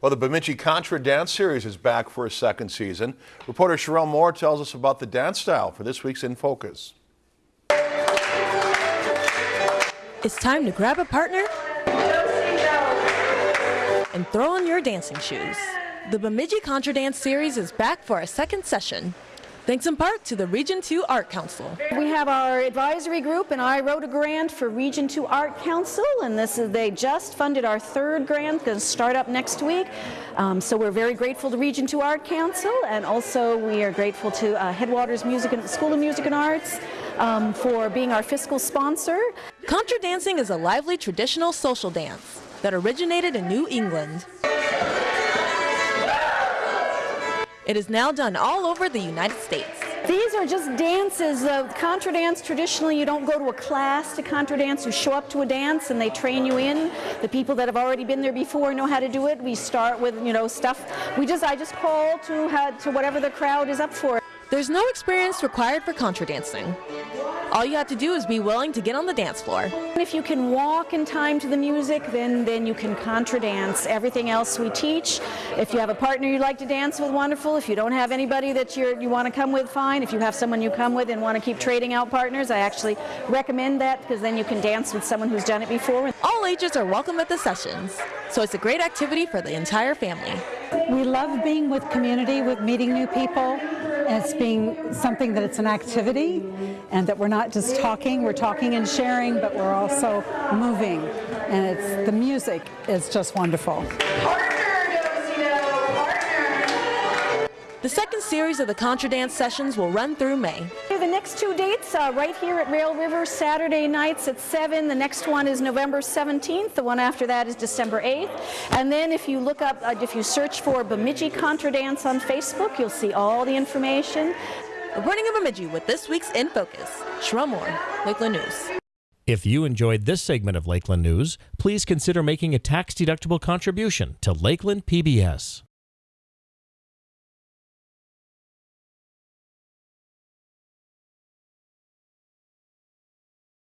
Well, the Bemidji Contra Dance Series is back for a second season. Reporter Sherelle Moore tells us about the dance style for this week's In Focus. It's time to grab a partner and throw on your dancing shoes. The Bemidji Contra Dance Series is back for a second session. Thanks in part to the Region 2 Art Council. We have our advisory group, and I wrote a grant for Region 2 Art Council, and this is they just funded our third grant, going to start up next week. Um, so we're very grateful to Region 2 Art Council, and also we are grateful to uh, Headwaters Music and School of Music and Arts um, for being our fiscal sponsor. Contra dancing is a lively traditional social dance that originated in New England. It is now done all over the United States. These are just dances. Uh, contra dance, traditionally, you don't go to a class to contra dance. You show up to a dance and they train you in. The people that have already been there before know how to do it. We start with, you know, stuff. We just, I just call to, to whatever the crowd is up for. There's no experience required for contra dancing. All you have to do is be willing to get on the dance floor. If you can walk in time to the music, then, then you can contra dance. Everything else we teach. If you have a partner you like to dance with, wonderful. If you don't have anybody that you you want to come with, fine. If you have someone you come with and want to keep trading out partners, I actually recommend that because then you can dance with someone who's done it before. All ages are welcome at the sessions, so it's a great activity for the entire family. We love being with community, with meeting new people, it's being something that it's an activity and that we're not just talking, we're talking and sharing, but we're also moving. And it's the music is just wonderful. The second series of the Contra Dance sessions will run through May. The next two dates uh, right here at Rail River, Saturday nights at 7. The next one is November 17th. The one after that is December 8th. And then if you look up, uh, if you search for Bemidji Contra Dance on Facebook, you'll see all the information. Reporting in Bemidji with this week's In Focus, Sherelle Moore, Lakeland News. If you enjoyed this segment of Lakeland News, please consider making a tax-deductible contribution to Lakeland PBS.